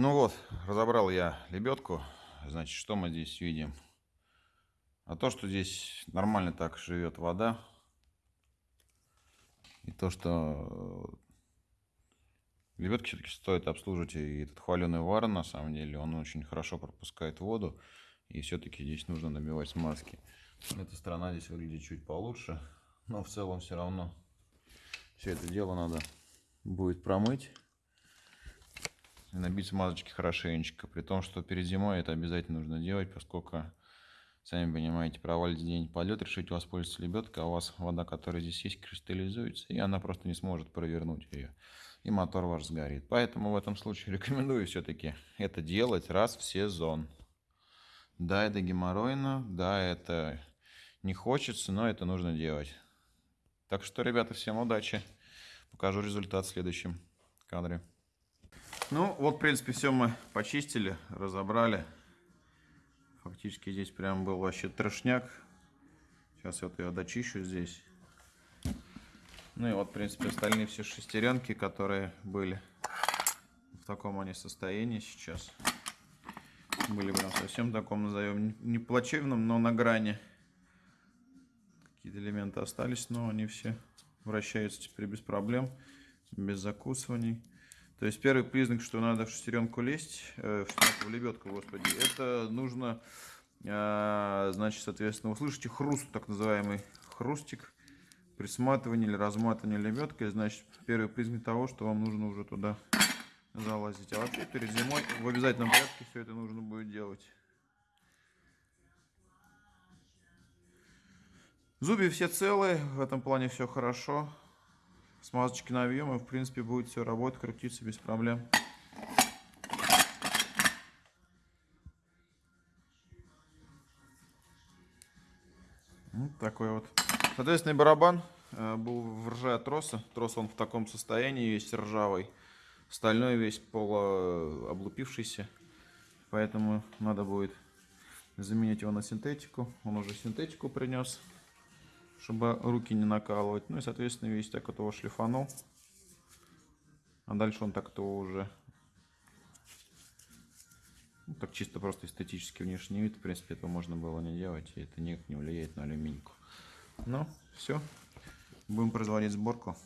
Проверил я лебедку. Значит, что мы здесь видим? А то, что здесь нормально так живет вода. И то, что лебедки все-таки стоит обслуживать. И этот хваленый вар, на самом деле, он очень хорошо пропускает воду. И все-таки здесь нужно набивать смазки. Эта сторона здесь выглядит чуть получше. Но в целом все равно все это дело надо будет промыть набить смазочки хорошенечко. При том, что перед зимой это обязательно нужно делать, поскольку, сами понимаете, провалите день полет, решите воспользоваться лебедкой, а у вас вода, которая здесь есть, кристаллизуется, и она просто не сможет провернуть ее. И мотор ваш сгорит. Поэтому в этом случае рекомендую все-таки это делать раз в сезон. Да, это геморройно, да, это не хочется, но это нужно делать. Так что, ребята, всем удачи. Покажу результат в следующем кадре. Ну, вот, в принципе, все мы почистили, разобрали. Фактически здесь прям был вообще трошняк. Сейчас вот я дочищу здесь. Ну и вот, в принципе, остальные все шестеренки, которые были в таком они состоянии сейчас. Были прям совсем таком, назовем, не плачевном, но на грани. Какие-то элементы остались, но они все вращаются теперь без проблем, без закусываний. То есть первый признак, что надо в шестеренку лезть, э, в, в лебедку, господи, это нужно, э, значит, соответственно, услышите хруст, так называемый хрустик, при или разматывании лебедкой, значит, первый признак того, что вам нужно уже туда залазить. А вообще перед зимой в обязательном порядке все это нужно будет делать. Зубья все целые, в этом плане все хорошо смазочки навьем, и в принципе будет все работать, крутиться без проблем. Вот такой вот. Соответственно, барабан э, был в рже троса. Трос он в таком состоянии, весь ржавый. Стальной весь полуоблупившийся. Поэтому надо будет заменить его на синтетику. Он уже синтетику принес чтобы руки не накалывать. Ну и, соответственно, весь так этого шлифанул. А дальше он так этого уже... Ну, так чисто просто эстетический внешний вид. В принципе, этого можно было не делать. И это никак не влияет на алюминьку. Ну, все. Будем производить сборку.